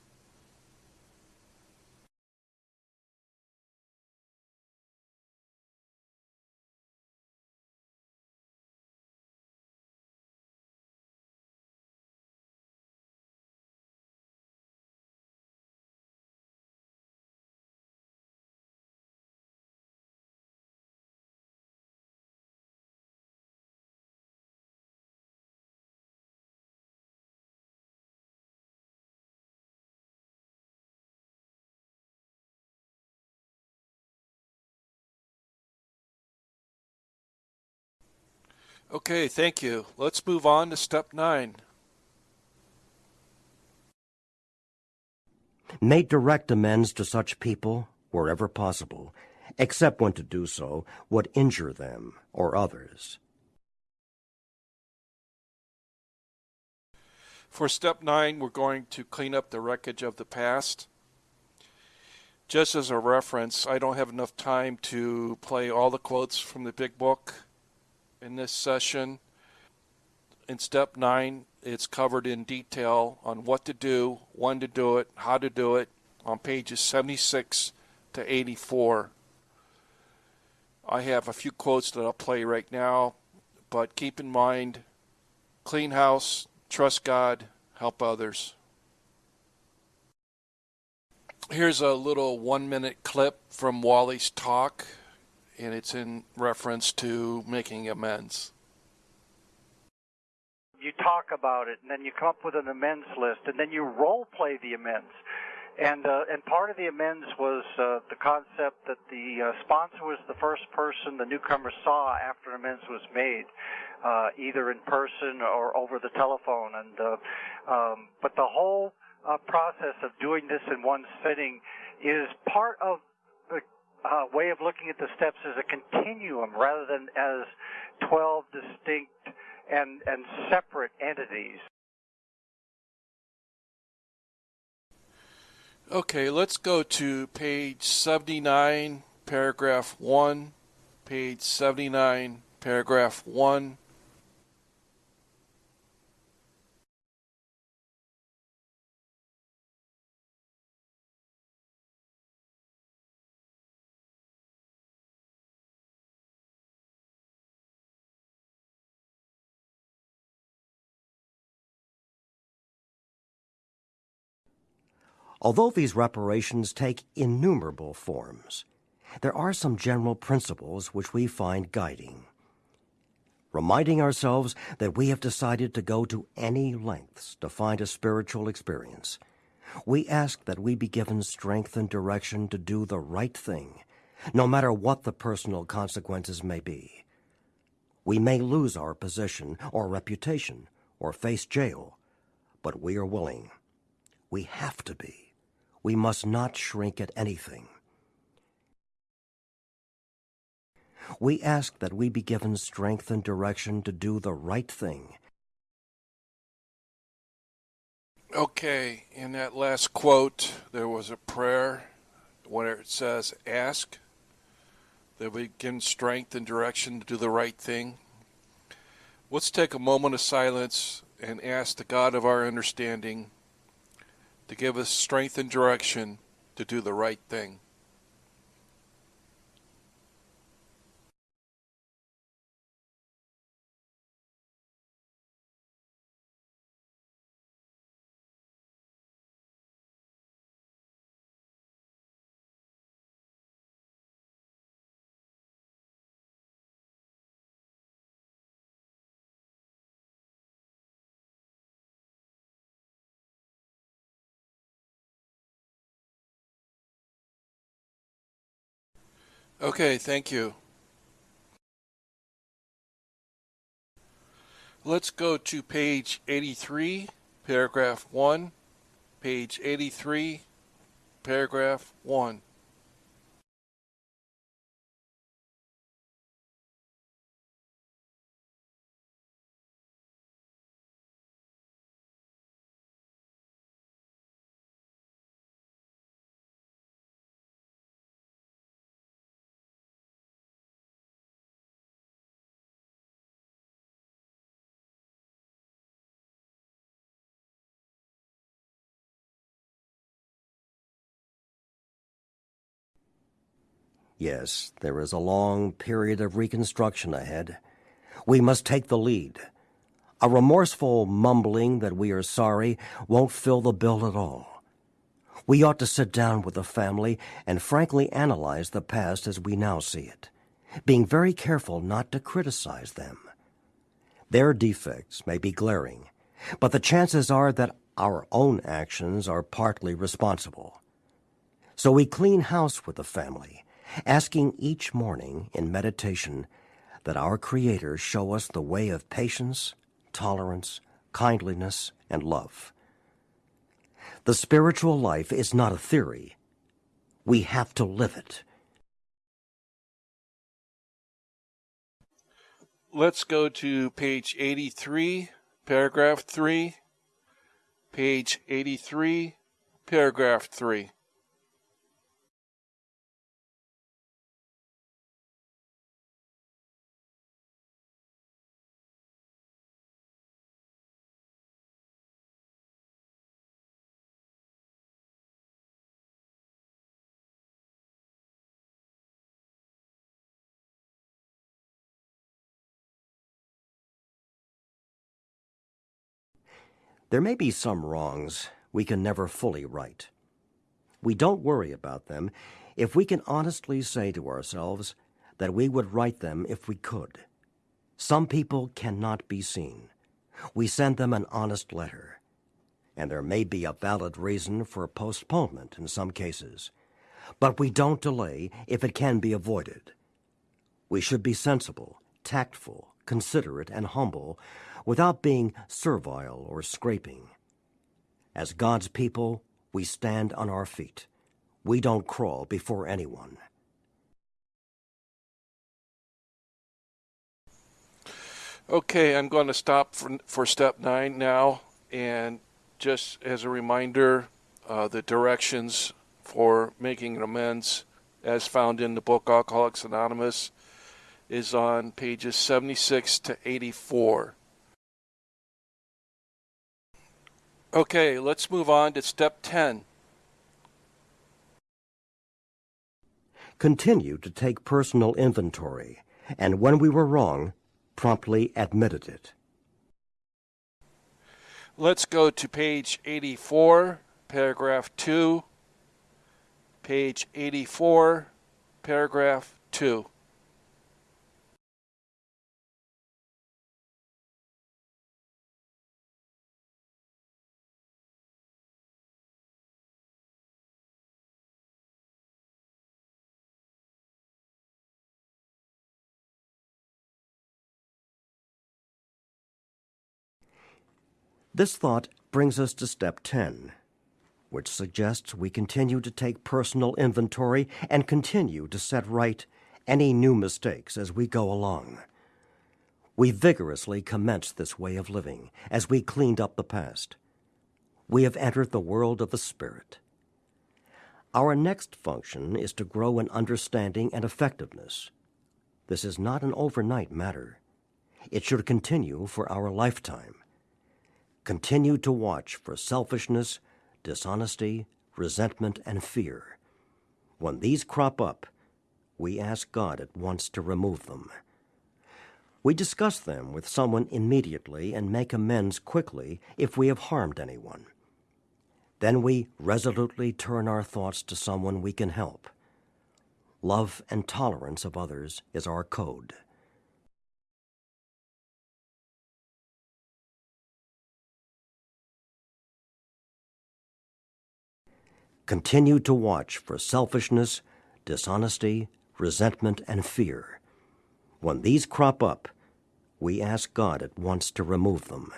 S1: Okay, thank you. Let's move on to step nine.
S5: Make direct amends to such people wherever possible, except when to do so would injure them or others.
S1: For step nine, we're going to clean up the wreckage of the past. Just as a reference, I don't have enough time to play all the quotes from the big book in this session. In step nine, it's covered in detail on what to do, when to do it, how to do it on pages 76 to 84. I have a few quotes that I'll play right now, but keep in mind clean house, trust God, help others. Here's a little one minute clip from Wally's talk and it's in reference to making amends.
S3: You talk about it, and then you come up with an amends list, and then you role play the amends. And uh, and part of the amends was uh, the concept that the uh, sponsor was the first person the newcomer saw after an amends was made, uh, either in person or over the telephone. And uh, um, but the whole uh, process of doing this in one sitting is part of uh, way of looking at the steps as a continuum rather than as 12 distinct and, and separate entities.
S1: Okay, let's go to page 79, paragraph 1. Page 79, paragraph 1.
S5: Although these reparations take innumerable forms, there are some general principles which we find guiding. Reminding ourselves that we have decided to go to any lengths to find a spiritual experience, we ask that we be given strength and direction to do the right thing, no matter what the personal consequences may be. We may lose our position or reputation or face jail, but we are willing. We have to be. We must not shrink at anything. We ask that we be given strength and direction to do the right thing.
S1: Okay, in that last quote, there was a prayer where it says, Ask that we given strength and direction to do the right thing. Let's take a moment of silence and ask the God of our understanding to give us strength and direction to do the right thing. Okay, thank you. Let's go to page 83, paragraph 1. Page 83, paragraph 1.
S5: Yes, there is a long period of reconstruction ahead. We must take the lead. A remorseful mumbling that we are sorry won't fill the bill at all. We ought to sit down with the family and frankly analyze the past as we now see it, being very careful not to criticize them. Their defects may be glaring, but the chances are that our own actions are partly responsible. So we clean house with the family asking each morning in meditation that our Creator show us the way of patience, tolerance, kindliness, and love. The spiritual life is not a theory. We have to live it.
S1: Let's go to page 83, paragraph 3. Page 83, paragraph 3.
S5: There may be some wrongs we can never fully right. We don't worry about them if we can honestly say to ourselves that we would right them if we could. Some people cannot be seen. We send them an honest letter. And there may be a valid reason for postponement in some cases. But we don't delay if it can be avoided. We should be sensible, tactful, considerate, and humble without being servile or scraping. As God's people, we stand on our feet. We don't crawl before anyone.
S1: Okay, I'm going to stop for, for step nine now. And just as a reminder, uh, the directions for making amends, as found in the book Alcoholics Anonymous, is on pages 76 to 84. Okay, let's move on to step 10.
S5: Continue to take personal inventory, and when we were wrong, promptly admitted it.
S1: Let's go to page 84, paragraph 2. Page 84, paragraph 2.
S5: This thought brings us to step 10, which suggests we continue to take personal inventory and continue to set right any new mistakes as we go along. We vigorously commenced this way of living as we cleaned up the past. We have entered the world of the Spirit. Our next function is to grow in understanding and effectiveness. This is not an overnight matter. It should continue for our lifetime. Continue to watch for selfishness, dishonesty, resentment, and fear. When these crop up, we ask God at once to remove them. We discuss them with someone immediately and make amends quickly if we have harmed anyone. Then we resolutely turn our thoughts to someone we can help. Love and tolerance of others is our code. Continue to watch for selfishness, dishonesty, resentment, and fear. When these crop up, we ask God at once to remove them.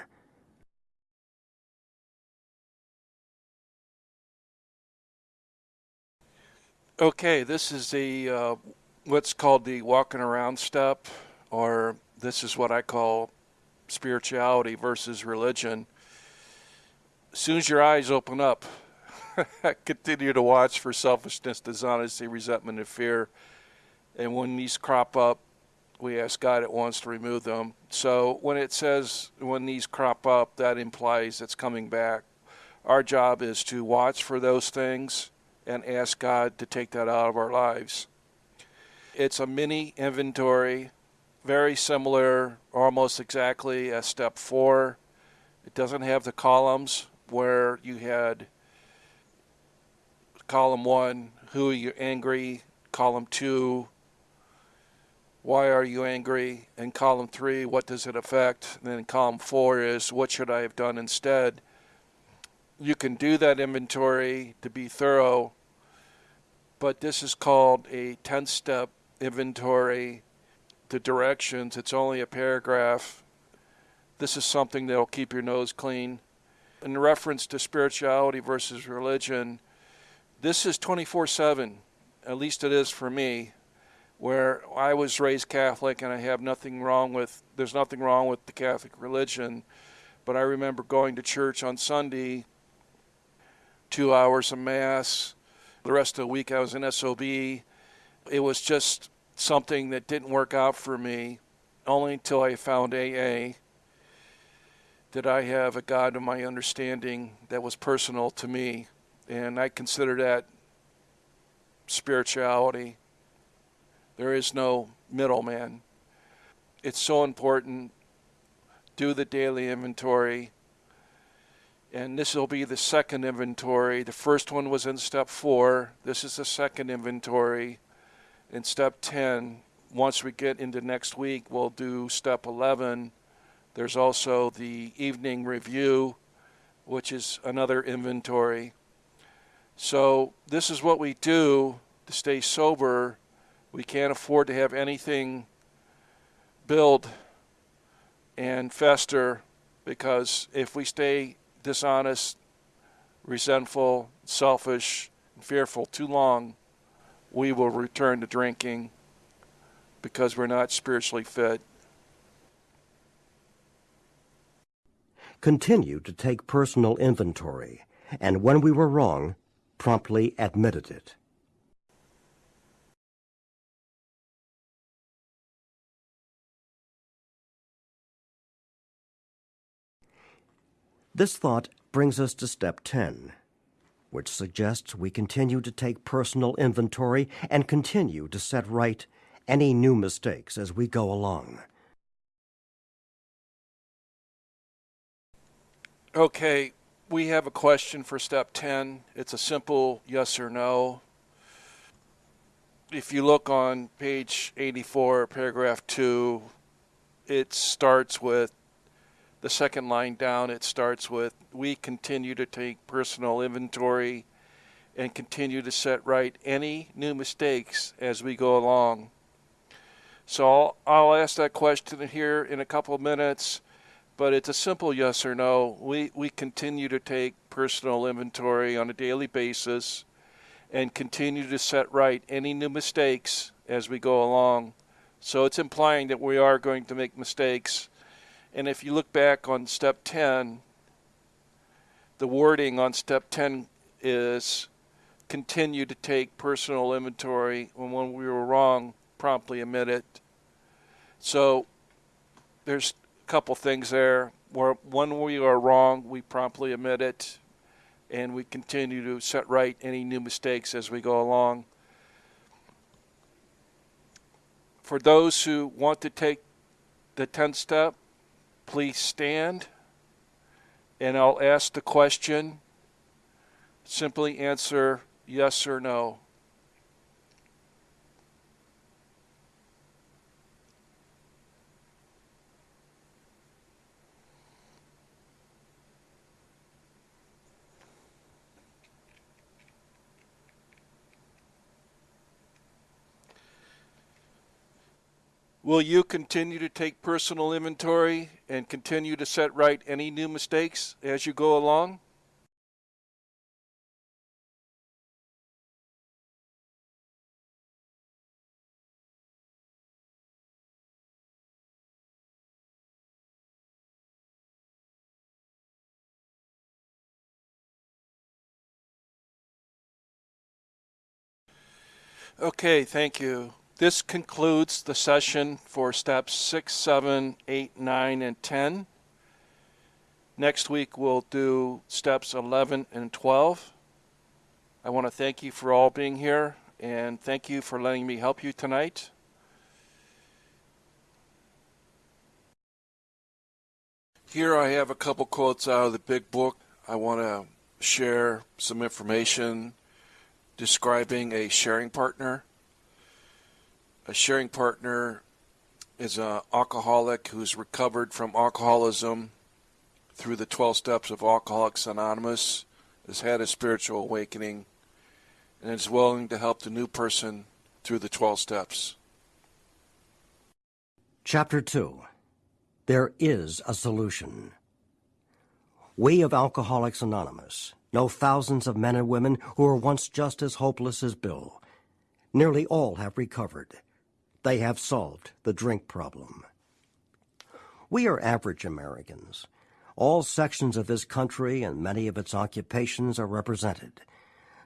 S1: Okay, this is the uh, what's called the walking around step, or this is what I call spirituality versus religion. As soon as your eyes open up, continue to watch for selfishness, dishonesty, resentment, and fear. And when these crop up, we ask God at once to remove them. So when it says when these crop up, that implies it's coming back. Our job is to watch for those things and ask God to take that out of our lives. It's a mini inventory, very similar, almost exactly as step four. It doesn't have the columns where you had column one, who are you angry? Column two, why are you angry? And column three, what does it affect? And then column four is, what should I have done instead? You can do that inventory to be thorough, but this is called a 10 step inventory. The directions, it's only a paragraph. This is something that'll keep your nose clean. In reference to spirituality versus religion, this is 24 7, at least it is for me, where I was raised Catholic and I have nothing wrong with, there's nothing wrong with the Catholic religion. But I remember going to church on Sunday, two hours of Mass. The rest of the week I was in SOB. It was just something that didn't work out for me only until I found AA did I have a God of my understanding that was personal to me and I consider that spirituality. There is no middleman. It's so important. Do the daily inventory. And this will be the second inventory. The first one was in step four. This is the second inventory. In step 10, once we get into next week, we'll do step 11. There's also the evening review, which is another inventory. So this is what we do to stay sober. We can't afford to have anything build and fester because if we stay dishonest, resentful, selfish, and fearful too long, we will return to drinking because we're not spiritually fit.
S5: Continue to take personal inventory, and when we were wrong, promptly admitted it. This thought brings us to step 10, which suggests we continue to take personal inventory and continue to set right any new mistakes as we go along.
S1: Okay, we have a question for step 10. It's a simple yes or no. if you look on page 84, paragraph 2, it starts with the second line down. It starts with We continue to take personal inventory and continue to set right any new mistakes as we go along. So I'll, I'll ask that question here in a couple of minutes, but it's a simple yes or no. We, we continue to take personal inventory on a daily basis and continue to set right any new mistakes as we go along. So it's implying that we are going to make mistakes. And if you look back on step 10, the wording on step 10 is continue to take personal inventory and when we were wrong promptly admit it so there's couple things there. Where when we are wrong we promptly admit it and we continue to set right any new mistakes as we go along. For those who want to take the 10th step please stand and I'll ask the question. Simply answer Yes or no? Will you continue to take personal inventory and continue to set right any new mistakes as you go along? Okay, thank you. This concludes the session for steps 6, 7, 8, 9, and 10. Next week we'll do steps 11 and 12. I want to thank you for all being here and thank you for letting me help you tonight. Here I have a couple quotes out of the big book. I want to share some information describing a sharing partner. A sharing partner is an alcoholic who's recovered from alcoholism through the 12 steps of Alcoholics Anonymous, has had a spiritual awakening, and is willing to help the new person through the 12 steps.
S5: Chapter 2 There is a solution. We of Alcoholics Anonymous know thousands of men and women who were once just as hopeless as Bill. Nearly all have recovered. They have solved the drink problem. We are average Americans. All sections of this country and many of its occupations are represented,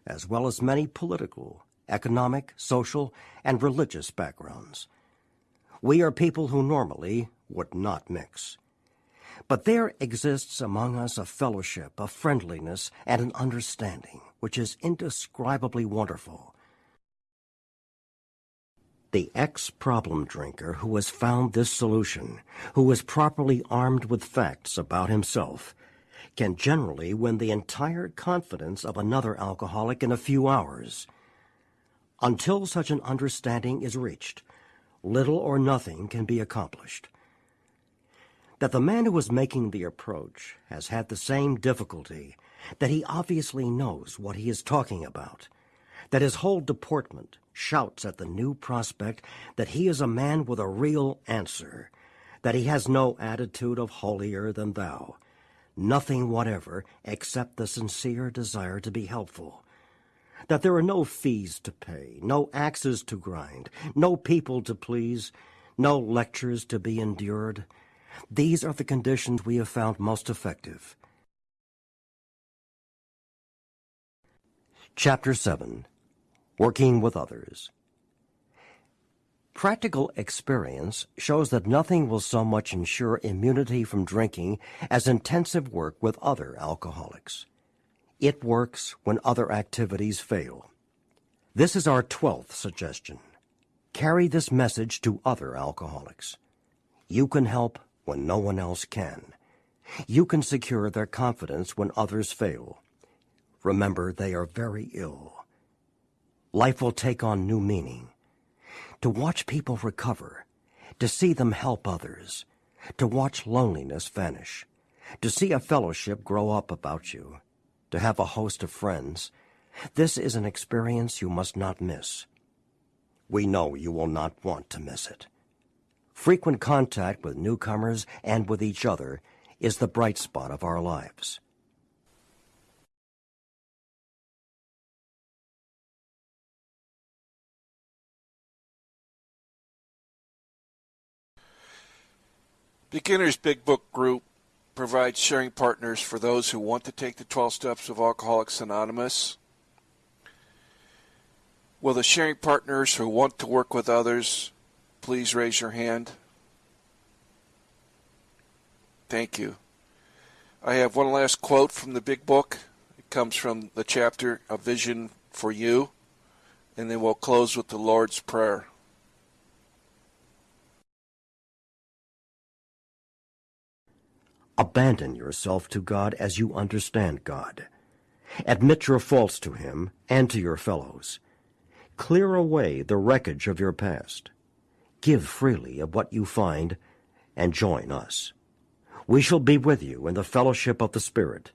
S5: as well as many political, economic, social, and religious backgrounds. We are people who normally would not mix. But there exists among us a fellowship, a friendliness, and an understanding which is indescribably wonderful. The ex-problem drinker who has found this solution, who is properly armed with facts about himself, can generally win the entire confidence of another alcoholic in a few hours. Until such an understanding is reached, little or nothing can be accomplished that the man who is making the approach has had the same difficulty, that he obviously knows what he is talking about, that his whole deportment shouts at the new prospect that he is a man with a real answer, that he has no attitude of holier than thou, nothing whatever except the sincere desire to be helpful, that there are no fees to pay, no axes to grind, no people to please, no lectures to be endured, these are the conditions we have found most effective. Chapter 7 Working with Others Practical experience shows that nothing will so much ensure immunity from drinking as intensive work with other alcoholics. It works when other activities fail. This is our twelfth suggestion. Carry this message to other alcoholics. You can help when no one else can. You can secure their confidence when others fail. Remember, they are very ill. Life will take on new meaning. to watch people recover, to see them help others, to watch loneliness vanish, to see a fellowship grow up about you, to have a host of friends. This is an experience you must not miss. We know you will not want to miss it. Frequent contact with newcomers and with each other is the bright spot of our lives.
S1: Beginner's Big Book Group provides sharing partners for those who want to take the 12 steps of Alcoholics Anonymous. Will the sharing partners who want to work with others please raise your hand? Thank you. I have one last quote from the Big Book. It comes from the chapter A Vision for You, and then we'll close with the Lord's Prayer.
S5: Abandon yourself to God as you understand God. Admit your faults to Him and to your fellows. Clear away the wreckage of your past. Give freely of what you find and join us. We shall be with you in the fellowship of the Spirit,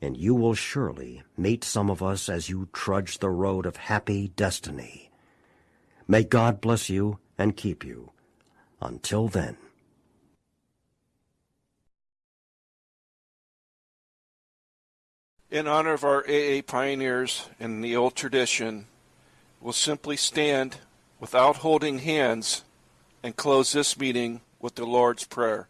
S5: and you will surely meet some of us as you trudge the road of happy destiny. May God bless you and keep you. Until then.
S1: In honor of our AA pioneers and the old tradition, we'll simply stand without holding hands and close this meeting with the Lord's Prayer.